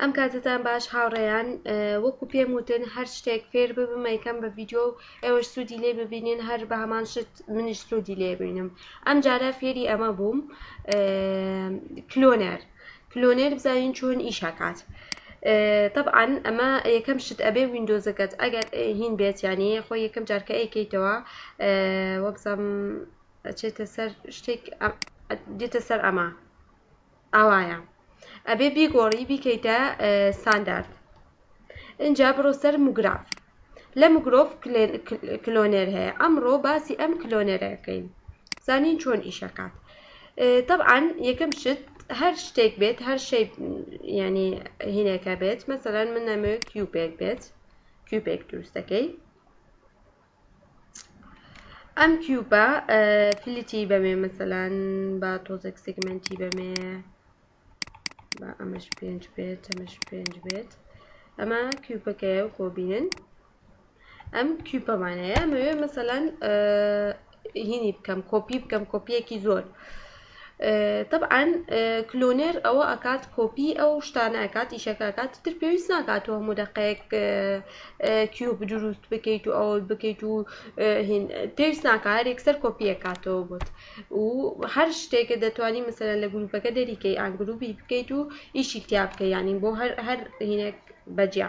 ئەم کاتتان باش هاوڕێیان وەکو پێم وتن هەر شتێک فێر ببم یکەم بە ڤیددیو و ئێوەش سوودی لێ ببینین هەر بە هەمان شت منیش سوودی لێ بینم ئەم جارە فێری ئەمە بووم کلۆنەر کلۆنەر بزانین چۆن ئیشەکات. طبعا ئەمە یەکەم شت ئەبێ وینندۆزەکەت ئەگەر هین بێت یانی خۆ یەکەم جارکە ئەیکەیتەوە وەبزانم چێتە سەر شتێک دێتە سەر ئەمە ئاوایە ئەبێ بیگۆڕی بیکەیتە ستاندارد ئینجا بڕۆ سەر موگراف لە مگرۆف کلۆنێر هەیە ئەمڕۆ باسی ئەم کلۆنێرەکەین زانین چۆن ئیشەکات طبعا یەکەم شت هەر شتێک بێت هەر شەی ینی هینەکە بێت مەسەرەن من نەمەوێت کیوبێک بێت کیوبێک دروستەکەی ئەم کیوبە فلیتی بەمێ مەسەلەن با تۆزێک سگمنتی بەمێ با ئەمەش پێنج بێت ئەمەش پێنج بێت ئەمە کیوبەکەیە و خۆبینن ئەم کیوبەمانەیە ئەمەوێ مەسەلەن هینی بکەم کۆپی بکەم کۆپیەکی زۆر تەبعەن کلۆنێر ئەوە ئەکات کۆپی ئەو شتانە ئەکات ئیشەکە ئەکات تر پێویست ناکات تۆ هەموو دەقەیەک کیوب دروست بکەیت و ئەوە بکەیت و پێویست ناکە هەر یەکسەر کۆپیە کاتەوە بۆت و هەر شتێکە دەتوانی مەسەرە لە گروپەکە دەریکەی ئان گروپی بکەیت و ئیشی تیا بکە ینی بۆ هەر هەر هینێک بەجیا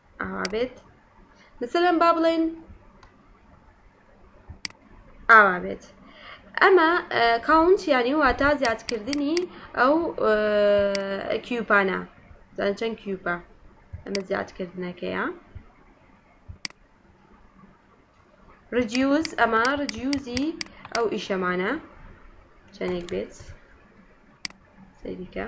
ئاوا بێت مثلەن با بڵێن ئاوا بێت ئەمە کاونت یانی واتا زیادکردنی ئەو کیوپانە زان چەند کیوپە ئەمە زیادکردنەکەیە ڕجیوز ئەمە ڕجیوزی ئەو ئیشەمانە چەندێک بێت سەیریکە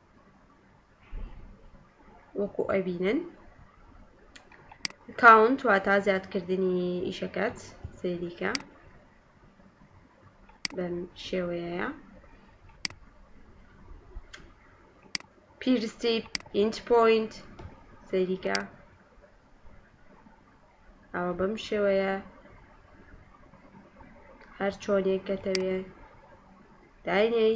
وەکو ئەبینن کاونت واتا زیادکردنی ئیشەکەت سەیریکە بەم شێوەیە پیرستی ئینچ پوینت سەیریکە ئەوە بەم شێوەیە هەر چۆنێک کەتەوێ داینەی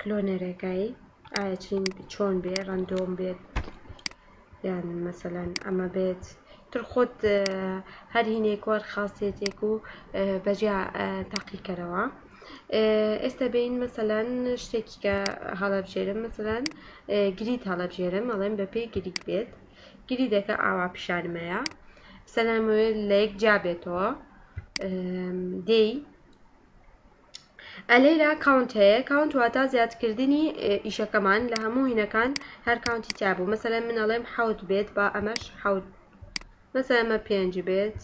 کلۆنەرەکەی ئایا چین چۆن بێ ڕەندۆم بێت یان مەسەلەن ئەمە بێت تر خۆت هەر هینێک وەر خاصێتێک و بەجیا تاقیکەرەوە ئێستا بین مەسەلەن شتێکی کە هەڵەبژێرم مەسەلەن گریت هەڵەبژێرم ئەڵێم بە پێی گریت بێت گری دەکە ئاوا پیشانمەیە سەلامەوێت لە یەک جا بێتەوە دێی ئە لێرا کاونت هەیە کاونت واتا زیادکردنی ئیشەکەمان لە هەموو هینەکان هەر کاونتی تیابوو مەسەلەن من ئەڵێم حەوت بێت با ئەمەش حەوت مەسەلە ئەمە پێنج بێت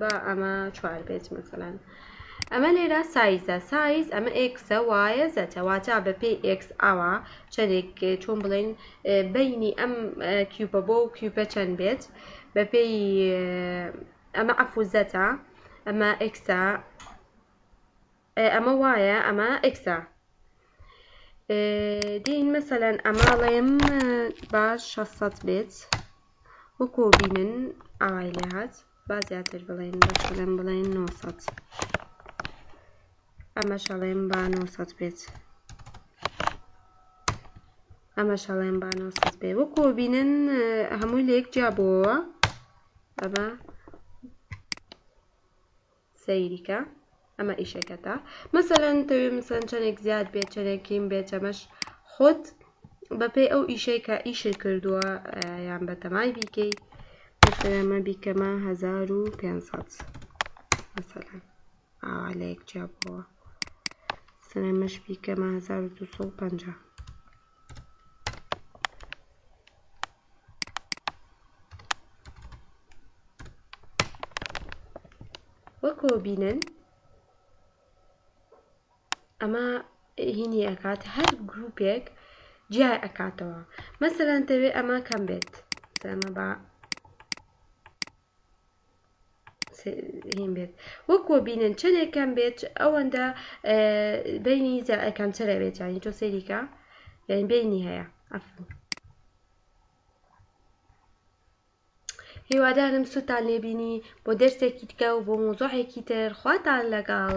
با ئەمە چوار بێت مەسەلەن ئەمە لێرا سایزە سایز ئەمە ئێکسە وایە زەتە واتا بە پێی ئێکس ئاوا چەندێک چۆن بڵێن بینی ئەم کیوپە بۆ و کیوپە چەند بێت بە پێی ئەمە عەفوزەتە ئەمە ئێکسە ئەمە وایە ئەمە ئەکسا دین مەسەەن ئەماڵێم با 600 بێت وەکۆ بینن ئاوای لێ هاات با زیاتر بڵێن بەڵێن بڵێن 900 ئەمە شەڵێم با 900 بێت ئەمە شەڵێم با 900 بێ وەکۆ بینن هەمووی لە یەک جیابەوە ئەمە سەیریکە ئەمە ئیشەکەتە مەسەلەن تەوێ مسەن چەنێک زیاد بێت چەنێک کیم بێت چەمەش خۆت بەپێی ئەو ئیشەی کە ئیشت کردووە یان بەتەمای بیکەی مەسەلەمە بیکەمە هزار و پێنسەد مەسەلەن ئاوا لە یەک جیا بووە سەرمەش بیکەمە هزار و دوو سەد و پەنجا وەکو بینن ئەمە هینی ئەکات هەر گروپێک جیا ئەکاتەوە مەسەلەن دەوێت ئەمە کەم بێت سەمە بە هین بێت وەکۆ بینن چەندێک کەم بێت ئەوەندە بینی کەم چرە بێت ینی تۆ سەریکە یعنی بینی هەیە ئەفن هیوادارم سووتان لێبینی بۆ دەرسێکی تکە و بۆ مۆزۆحێکی تر خواتان لەگەڵ